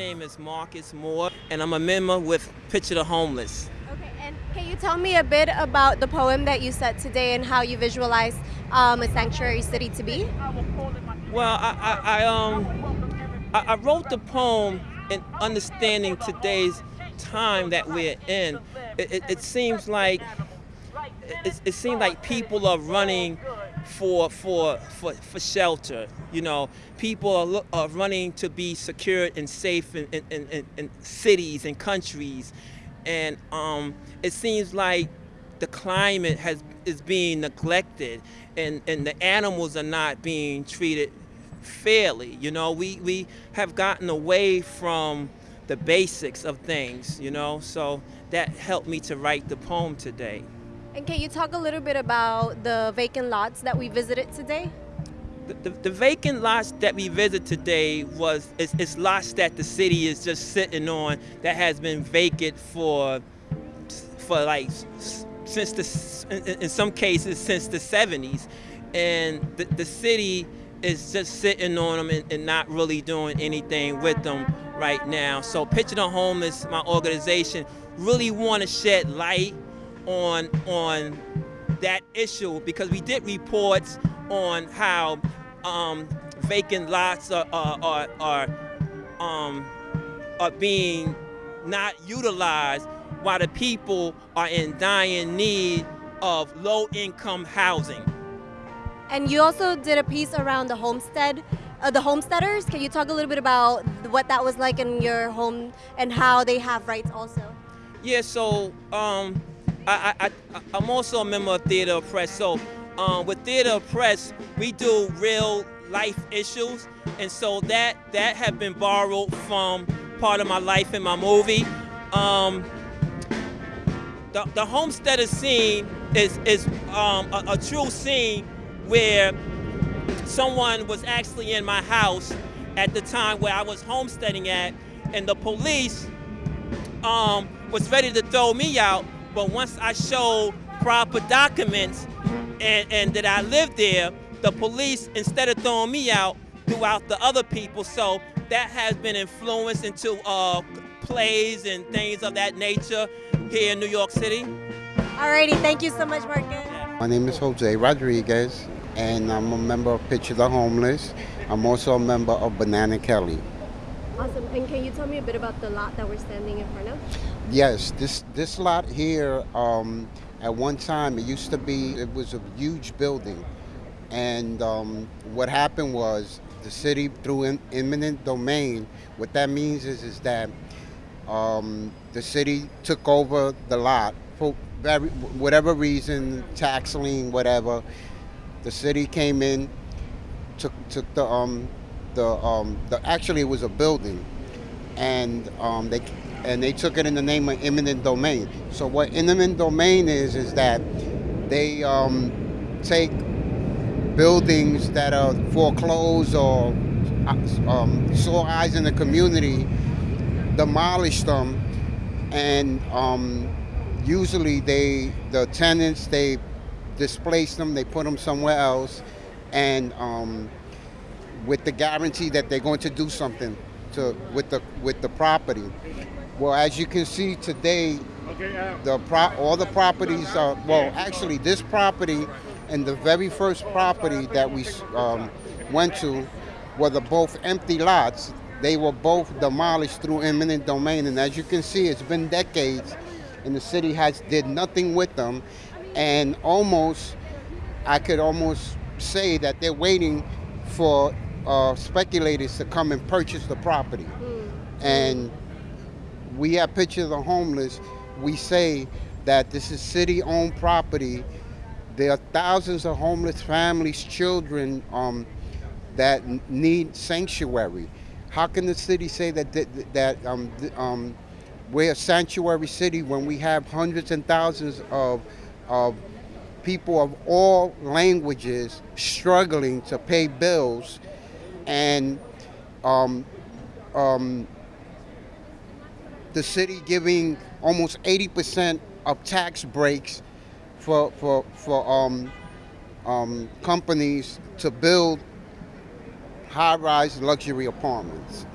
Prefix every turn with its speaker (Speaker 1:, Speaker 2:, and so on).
Speaker 1: name is Marcus Moore, and I'm a member with Picture the Homeless.
Speaker 2: Okay, and can you tell me a bit about the poem that you said today and how you visualize um, a sanctuary city to be?
Speaker 1: Well, I, I, I um, I, I wrote the poem in understanding today's time that we're in. It, it, it seems like it, it seems like people are running for for for, for shelter. You know, people are, lo- are running to be secure and safe in, in, in, in cities and countries, and um, it seems like the climate has is being neglected, and, and the animals are not being treated fairly. You know, we we have gotten away from the basics of things. You know, so that helped me to write the poem today.
Speaker 2: And can you talk a little bit about the vacant lots that we visited today?
Speaker 1: The, the, the vacant lots that we visited today was it's, it's lots that the city is just sitting on that has been vacant for for like since the in, some cases since the 70s and the, the city is just sitting on them and, and not really doing anything with them right now. So picture the homeless my organization. Really want to shed light on on that issue because we did reports on how um, vacant lots are are, are, are um, are being not utilized while the people are in dying need of low income housing.
Speaker 2: And you also did a piece around the homestead, uh, the homesteaders. Can you talk a little bit about what that was like in your home and how they have rights also?
Speaker 1: Yeah, so um, I, I, I, I'm also a member of Theater of the Oppressed. So um, with Theater of the Oppressed, we do real life issues, and so that that have been borrowed from part of my life in my movie. Um, the, the homesteader scene is is um, a, a true scene where someone was actually in my house at the time where I was homesteading at, and the police um, was ready to throw me out. But once I showed proper documents and, and that I lived there, the police, instead of throwing me out, threw out the other people. So that has been influenced into uh, plays and things of that nature here in New York City.
Speaker 2: Alrighty, thank you so much, Marcus.
Speaker 3: My name is Jose Rodriguez, and I'm a member of Picture the Homeless. I'm also a member of Banana Kelly.
Speaker 2: Awesome. And can you tell me a bit about the lot that we're standing in front of?
Speaker 3: Yes, this this lot here, um, at one time it used to be it was a huge building, and um, what happened was the city through in, eminent domain. What that means is is that um, the city took over the lot for very, whatever reason, tax lien, whatever. The city came in, took took the um, the um, the actually it was a building, and um, they and they took it in the name of eminent domain. So what eminent domain is is that they um, take buildings that are foreclosed or uh, um, sore eyes in the community, demolish them, and um, usually they the tenants they displace them, they put them somewhere else, and um, with the guarantee that they're going to do something to with the with the property. Well, as you can see today, the pro, all the properties are well. Actually, this property and the very first property that we um, went to were the both empty lots. They were both demolished through eminent domain, and as you can see, it's been decades, and the city has did nothing with them, and almost, I could almost say that they're waiting for uh, speculators to come and purchase the property, and we have pictures of the Homeless, we say that this is city-owned property. There are thousands of homeless families, children um, that need sanctuary. How can the city say that that, that um, um, we're a sanctuary city when we have hundreds and thousands of of people of all languages struggling to pay bills and um, um, the city giving almost 80% of tax breaks for, for, for um, um, companies to build high-rise luxury apartments.